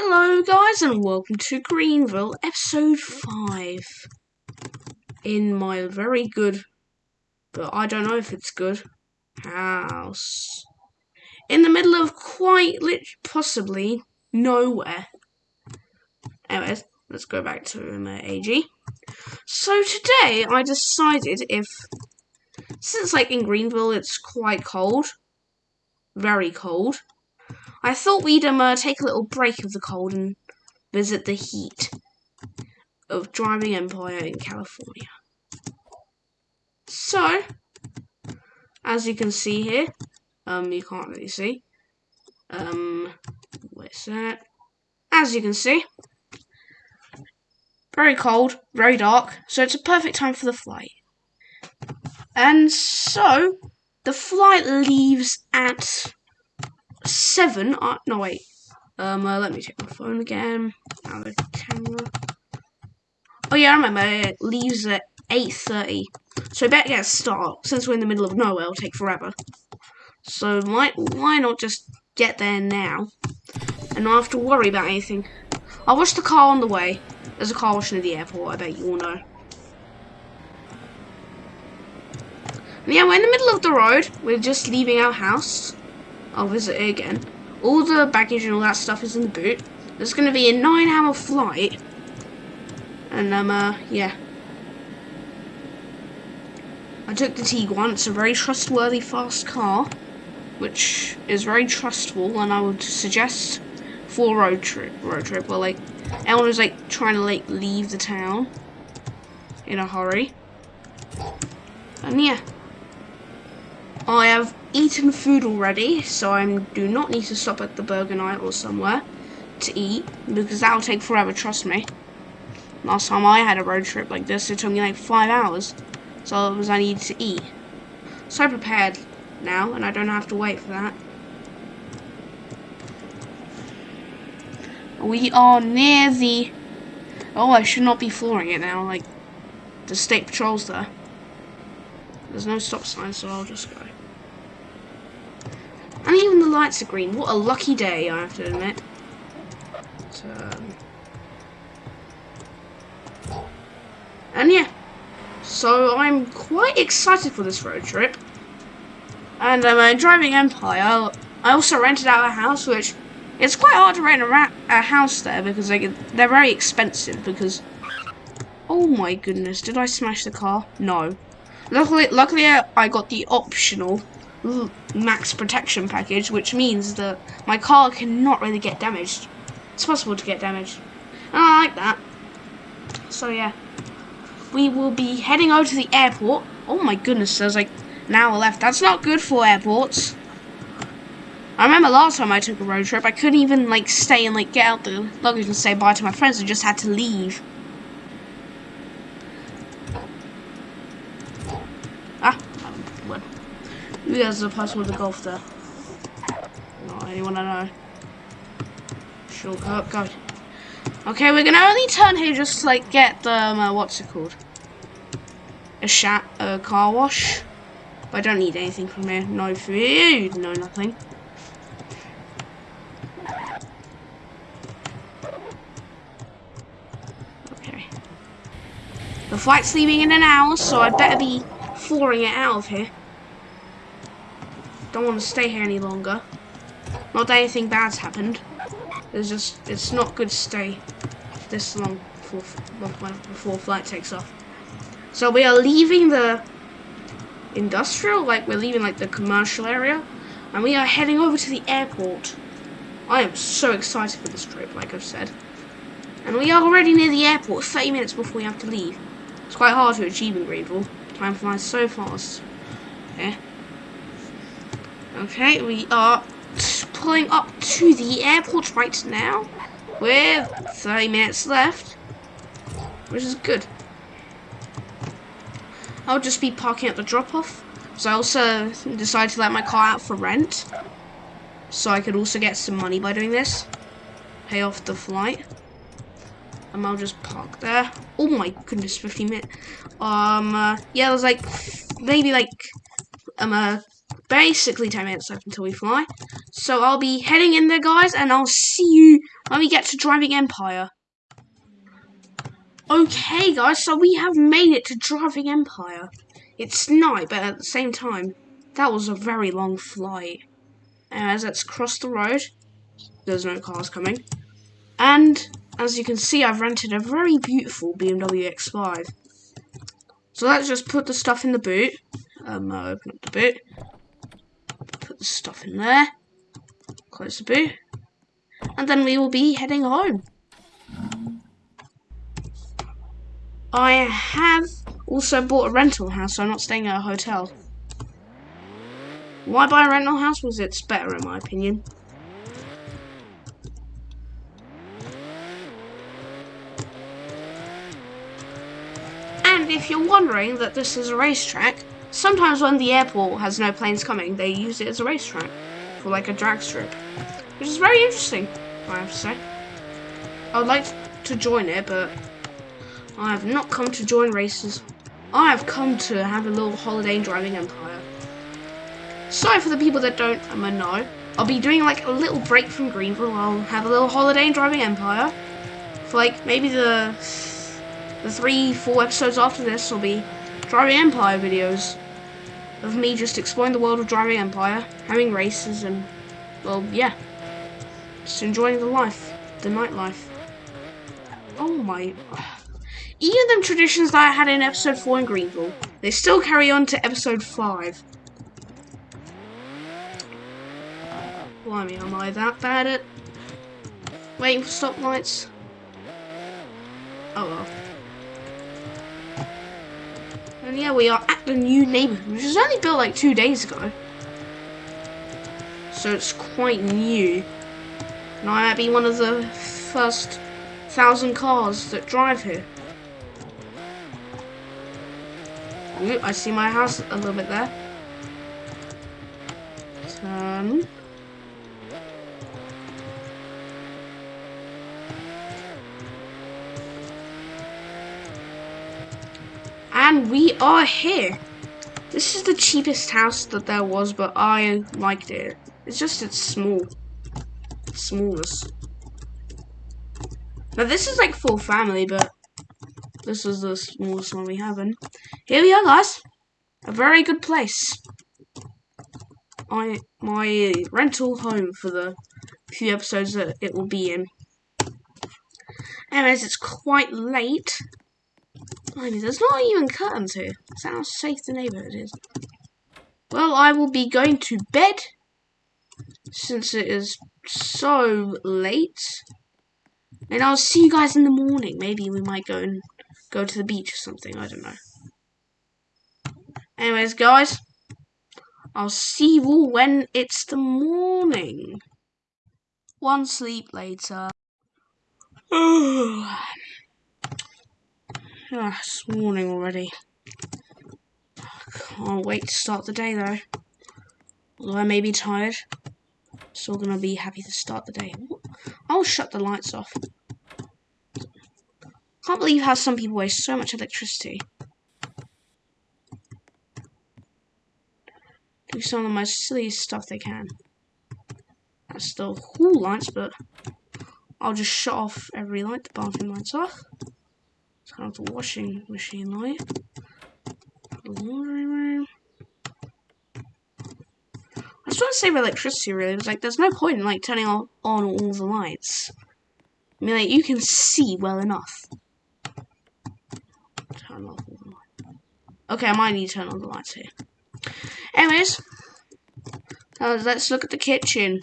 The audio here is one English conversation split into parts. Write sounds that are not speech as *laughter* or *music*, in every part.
Hello, guys, and welcome to Greenville, episode 5. In my very good, but I don't know if it's good, house. In the middle of quite lit possibly nowhere. Anyways, let's go back to my AG. So today I decided if, since like in Greenville it's quite cold, very cold, I thought we'd um, uh, take a little break of the cold and visit the heat of driving Empire in California. So, as you can see here, um, you can't really see. Um, where's that? As you can see, very cold, very dark, so it's a perfect time for the flight. And so, the flight leaves at seven. Uh, no, wait. Um, uh, let me check my phone again. Now the camera. Oh yeah, I remember. It leaves at eight thirty. So better get a start. Since we're in the middle of nowhere, it'll take forever. So why why not just get there now, and not have to worry about anything? I'll wash the car on the way. There's a car wash near the airport. I bet you all know. Yeah, we're in the middle of the road. We're just leaving our house. I'll visit it again. All the baggage and all that stuff is in the boot. There's going to be a nine hour flight. And, um, uh, yeah. I took the Tiguan. It's a very trustworthy, fast car. Which is very trustful, and I would suggest for road trip. Road trip, well, like, everyone like, trying to, like, leave the town in a hurry. And, yeah. I have eaten food already, so I do not need to stop at the Burger Night or somewhere to eat, because that'll take forever, trust me. Last time I had a road trip like this, it took me like five hours, so it was I needed to eat. So I'm prepared now, and I don't have to wait for that. We are near the... Oh, I should not be flooring it now, like, the state patrol's there. There's no stop sign, so I'll just go. And even the lights are green. What a lucky day, I have to admit. Um, and yeah. So I'm quite excited for this road trip. And I'm uh, driving Empire. I also rented out a house, which it's quite hard to rent a, a house there because they, they're very expensive. Because oh my goodness, did I smash the car? No. Luckily, luckily I got the optional max protection package, which means that my car cannot really get damaged. It's possible to get damaged. And I like that. So yeah. We will be heading over to the airport. Oh my goodness, there's like an hour left. That's not good for airports. I remember last time I took a road trip, I couldn't even like stay and like get out the luggage and say bye to my friends. I just had to leave. Who has the password to golf there? Not anyone I know. Shortcut, go. Okay, we're gonna only turn here just to like get the um, uh, what's it called? A shat, a car wash. But I don't need anything from here. No food, no nothing. Okay. The flight's leaving in an hour, so I'd better be flooring it out of here. Don't want to stay here any longer. Not that anything bad's happened. It's just, it's not good to stay this long before, before flight takes off. So we are leaving the industrial, like we're leaving like the commercial area, and we are heading over to the airport. I am so excited for this trip, like I've said. And we are already near the airport, 30 minutes before we have to leave. It's quite hard to achieve in Greenville. Time flies so fast. Yeah. Okay, we are pulling up to the airport right now with 30 minutes left, which is good. I'll just be parking at the drop-off. So I also decided to let my car out for rent. So I could also get some money by doing this. Pay off the flight. And I'll just park there. Oh my goodness, 15 minutes. Um, uh, yeah, there's like, maybe like, um, uh, basically 10 minutes left until we fly. So I'll be heading in there, guys, and I'll see you when we get to Driving Empire. Okay, guys, so we have made it to Driving Empire. It's night, but at the same time, that was a very long flight. As let's cross the road. There's no cars coming. And, as you can see, I've rented a very beautiful BMW X5. So let's just put the stuff in the boot. Um, I'll open up the boot. Put stuff in there. Close the boot. And then we will be heading home. I have also bought a rental house, so I'm not staying at a hotel. Why buy a rental house? Because it's better in my opinion. And if you're wondering that this is a racetrack, sometimes when the airport has no planes coming, they use it as a racetrack for like a drag strip, which is very interesting, I have to say. I would like to join it, but I have not come to join races. I have come to have a little holiday Driving Empire. Sorry for the people that don't um, know. I'll be doing like a little break from Greenville. I'll have a little holiday in Driving Empire. For like maybe the the three, four episodes after this will be Driving Empire videos of me just exploring the world of Driving Empire, having races, and well, yeah, just enjoying the life, the nightlife. Oh my. Even them traditions that I had in episode 4 in Greenville, they still carry on to episode 5. Blimey, am I that bad at waiting for stoplights? Oh well. Yeah, we are at the new neighborhood, which was only built like two days ago. So it's quite new. And I might be one of the first thousand cars that drive here. Ooh, I see my house a little bit there. We are here. This is the cheapest house that there was, but I liked it. It's just, it's small. Smallest. Now this is like full family, but this is the smallest one we have. And here we are, guys. A very good place. I my rental home for the few episodes that it will be in. Anyways, it's quite late. There's not even curtains here. That's how safe the neighborhood is. Well, I will be going to bed since it is so late. And I'll see you guys in the morning. Maybe we might go and go to the beach or something. I don't know. Anyways, guys, I'll see you all when it's the morning. One sleep later. *sighs* *sighs* ah, it's morning already. I can't wait to start the day though. Although I may be tired, still gonna be happy to start the day. I'll shut the lights off. Can't believe how some people waste so much electricity. Do some of the most silliest stuff they can. That's still cool lights, but I'll just shut off every light. The bathroom lights off. Turn off the washing machine light. The laundry room. I just want to save electricity really. It's like there's no point in like turning on, on all the lights. I mean like you can see well enough. Turn off all the lights. Okay, I might need to turn on the lights here. Anyways, uh, let's look at the kitchen.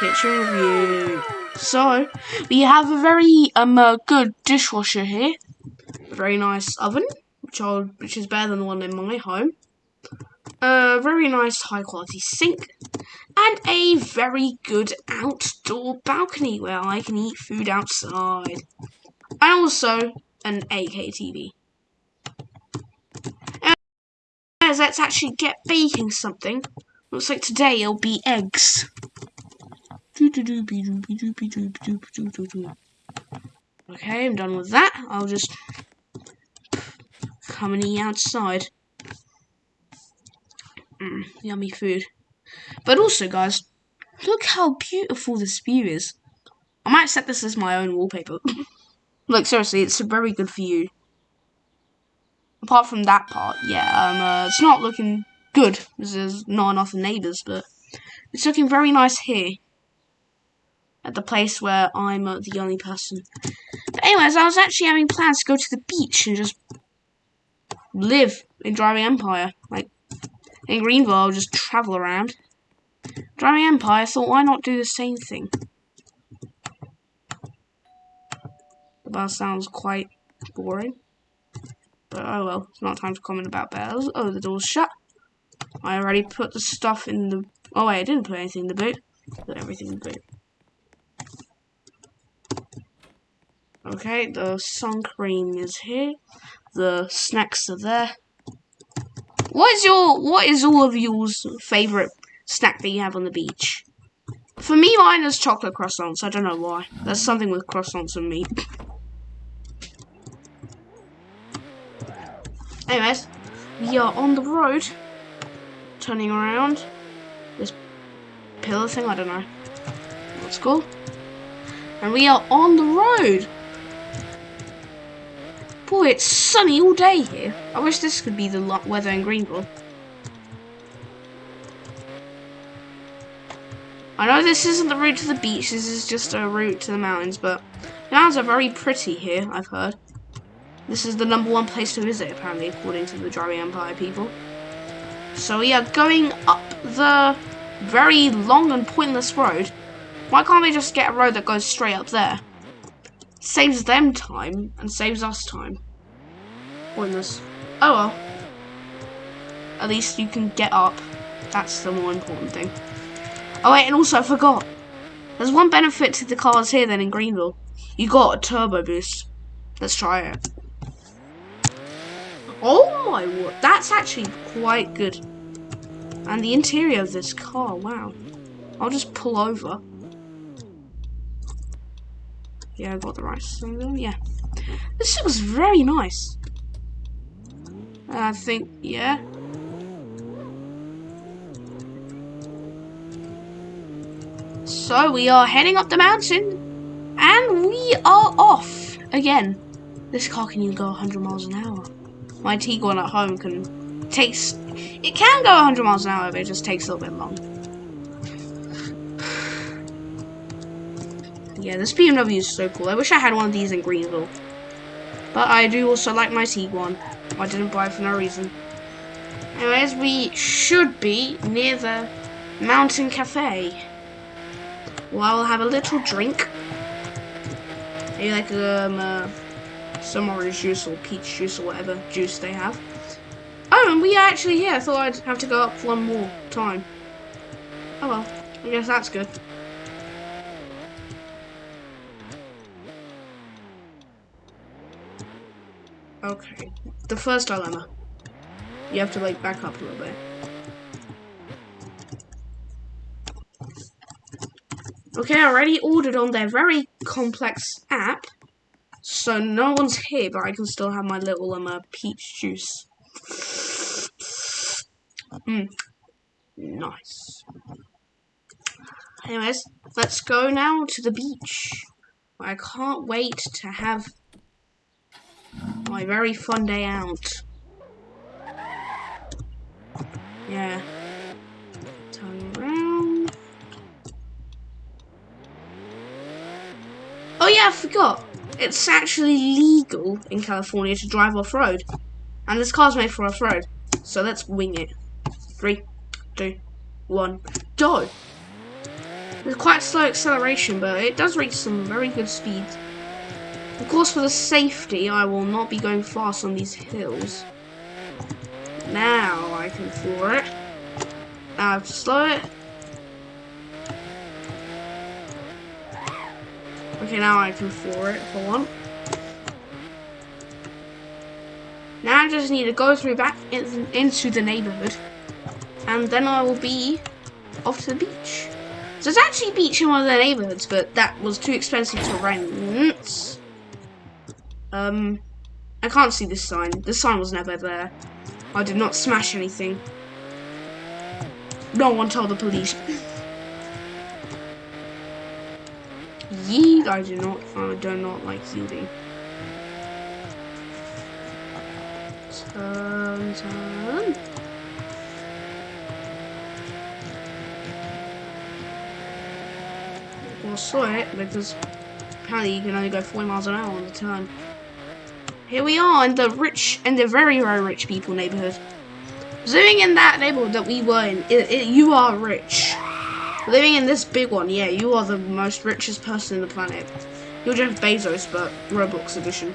Kitchen review. So, we have a very um uh, good dishwasher here. Very nice oven, which, I'll, which is better than the one in my home. A very nice high quality sink. And a very good outdoor balcony where I can eat food outside. And also an 8K TV. let's actually get baking something. Looks like today it'll be eggs. Okay, I'm done with that. I'll just eat outside. Mm, yummy food. But also, guys, look how beautiful this view is. I might set this as my own wallpaper. *laughs* Look, seriously, it's very good you. Apart from that part, yeah, um, uh, it's not looking good. There's not enough neighbours, but it's looking very nice here. At the place where I'm uh, the only person. But anyways, I was actually having plans to go to the beach and just live in Driving Empire. Like, in Greenville, I'll just travel around. Driving Empire, thought, why not do the same thing? The bell sounds quite boring. But oh well, it's not time to comment about bells. Oh, the door's shut. I already put the stuff in the... Oh wait, I didn't put anything in the boot. Put everything in the boot. Okay, the sun cream is here. The snacks are there. What is your what is all of yours favorite snack that you have on the beach? For me, mine is chocolate croissants. I don't know why. There's something with croissants and me. Anyways, we are on the road. Turning around. This pillar thing, I don't know. Let's go. And we are on the road. Boy, it's sunny all day here. I wish this could be the weather in Greenville. I know this isn't the route to the beach, this is just a route to the mountains, but the mountains are very pretty here, I've heard. This is the number one place to visit, apparently, according to the Driving Empire people. So we are going up the very long and pointless road. Why can't they just get a road that goes straight up there? Saves them time and saves us time. Pointless. Oh well. At least you can get up. That's the more important thing. Oh wait, and also I forgot. There's one benefit to the cars here than in Greenville. You got a turbo boost. Let's try it. Oh my word, that's actually quite good. And the interior of this car, wow. I'll just pull over. Yeah, I got the right symbol. Yeah. This looks very nice. I think, yeah. So we are heading up the mountain and we are off again. This car can even go 100 miles an hour. My Tiguan at home can takes it can go 100 miles an hour, but it just takes a little bit long. Yeah, this BMW is so cool. I wish I had one of these in Greenville. But I do also like my Tiguan. I didn't buy it for no reason. Anyways, we should be near the Mountain Cafe. Well, I will have a little drink. Maybe like um, uh, some orange juice or peach juice or whatever juice they have. Oh, and we are actually here. I thought I'd have to go up one more time. Oh well, I guess that's good. Okay, the first dilemma. You have to like back up a little bit. Okay, I already ordered on their very complex app. So no one's here, but I can still have my little um, uh, peach juice. Mmm. Nice. Anyways, let's go now to the beach. I can't wait to have my very fun day out. Yeah. Turn around. Oh yeah, I forgot. It's actually legal in California to drive off-road. And this car's made for off-road. So let's wing it. Three, two, one, go! It's quite slow acceleration, but it does reach some very good speeds. Of course, for the safety, I will not be going fast on these hills. Now I can floor it. Now I have to slow it. Okay, now I can floor it if I want. Now I just need to go through back in, into the neighborhood. And then I will be off to the beach. So there's actually a beach in one of the neighborhoods, but that was too expensive to rent. Um, I can't see this sign. The sign was never there. I did not smash anything. No one told the police. *laughs* yeet. I do not. I do not like yielding. Turn, turn. Well, saw it because apparently you can only go 40 miles an hour on the turn. Here we are in the rich and the very, very rich people neighborhood. Living in that neighborhood that we were in, it, it, you are rich. Living in this big one, yeah, you are the most richest person in the planet. You're Jeff Bezos, but Roblox edition.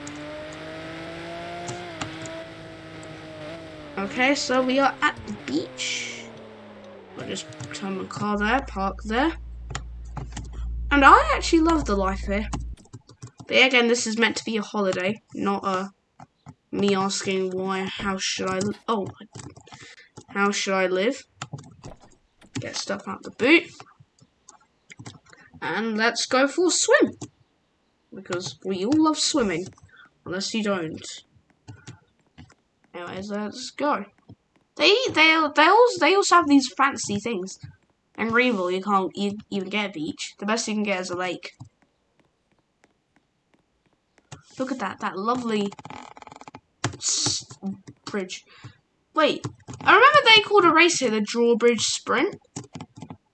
Okay, so we are at the beach. I'll just turn my car there, park there. And I actually love the life here. But again, this is meant to be a holiday, not a me asking why, how should I, oh, how should I live? Get stuff out the boot. And let's go for a swim. Because we all love swimming. Unless you don't. Anyways, let's go. They they they also they also have these fancy things. In Greenville, you can't even get a beach. The best you can get is a lake. Look at that, that lovely bridge. Wait, I remember they called a race here the drawbridge sprint.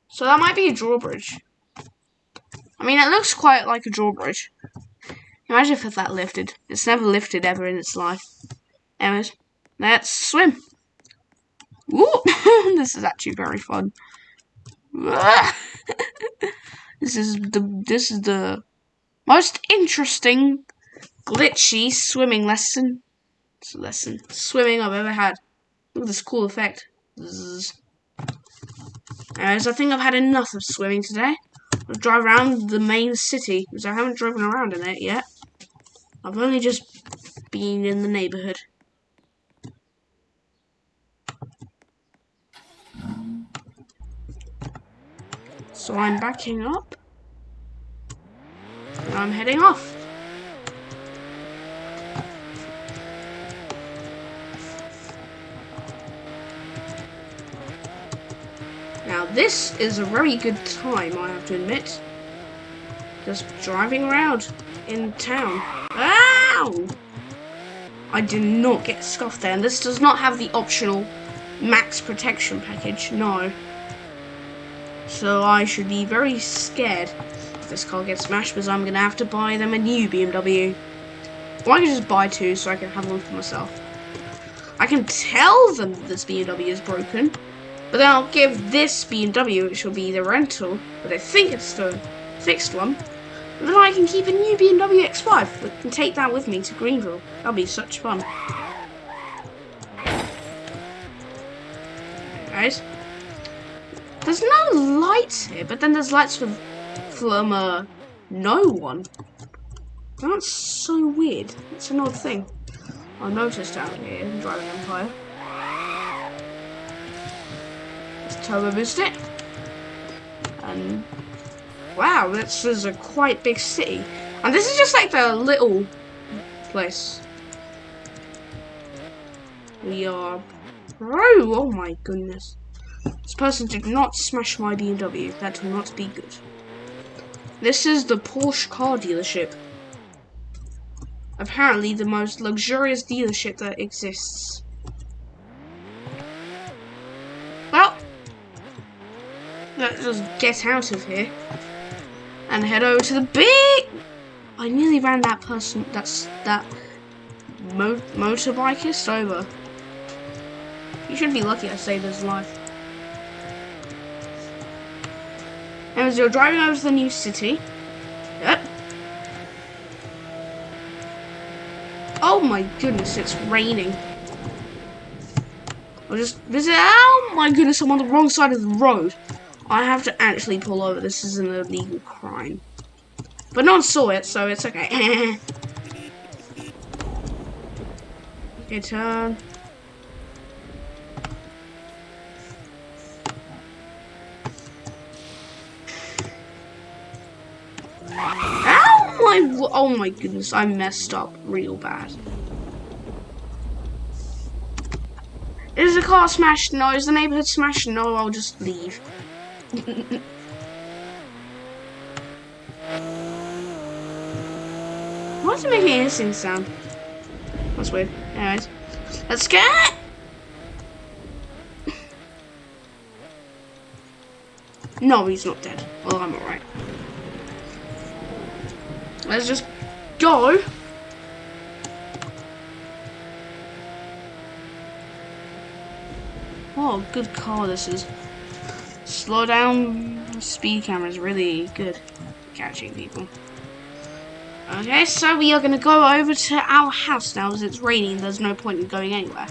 So that might be a drawbridge. I mean, it looks quite like a drawbridge. Imagine if that lifted. It's never lifted ever in its life. Anyways, let's swim. Ooh, *laughs* this is actually very fun. *laughs* this is the this is the most interesting glitchy swimming lesson lesson swimming I've ever had. Look at this cool effect. Anyways, I think I've had enough of swimming today. I'll drive around the main city because I haven't driven around in it yet. I've only just been in the neighborhood. So I'm backing up. And I'm heading off. Now this is a very good time, I have to admit. Just driving around in town. Ow! I did not get scuffed there, and this does not have the optional max protection package, no. So I should be very scared if this car gets smashed because I'm going to have to buy them a new BMW. Or I can just buy two so I can have one for myself. I can tell them that this BMW is broken, but then I'll give this BMW, which will be the rental, but I think it's the fixed one. And then I can keep a new BMW X5 and take that with me to Greenville. That'll be such fun. Guys. There's no lights here, but then there's lights from, from uh, no one. That's so weird. It's an odd thing. I noticed out here in Driving Empire. Turbo boost it. And wow, this is a quite big city. And this is just like the little place. We are bro, oh my goodness. This person did not smash my BMW. That will not be good. This is the Porsche car dealership. Apparently the most luxurious dealership that exists. Well, let's just get out of here and head over to the big. I nearly ran that person. That's that mo motorbikist over. You should be lucky I saved his life. And as you're driving over to the new city, yep. Oh my goodness, it's raining. I'll just visit. Oh my goodness, I'm on the wrong side of the road. I have to actually pull over. This is an illegal crime. But no one saw it, so it's okay. *laughs* okay, turn. my, oh my goodness, I messed up real bad. Is the car smashed? No. Is the neighborhood smashed? No, I'll just leave. Why is it making a hissing sound? That's weird. Anyways, let's get. No, he's not dead. Well, I'm alright. Let's just go. Oh, good car this is. Slow down speed camera is really good catching people. Okay, so we are going to go over to our house now as it's raining. There's no point in going anywhere.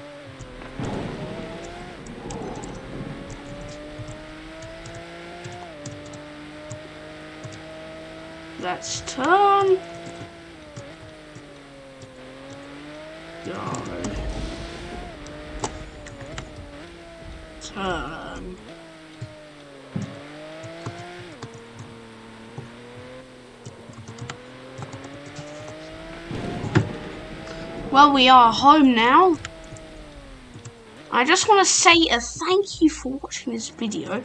Let's turn. Turn. Well, we are home now. I just want to say a thank you for watching this video.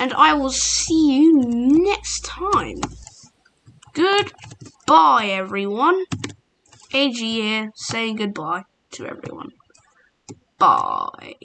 And I will see you next time. Goodbye, everyone. AG here saying goodbye to everyone. Bye.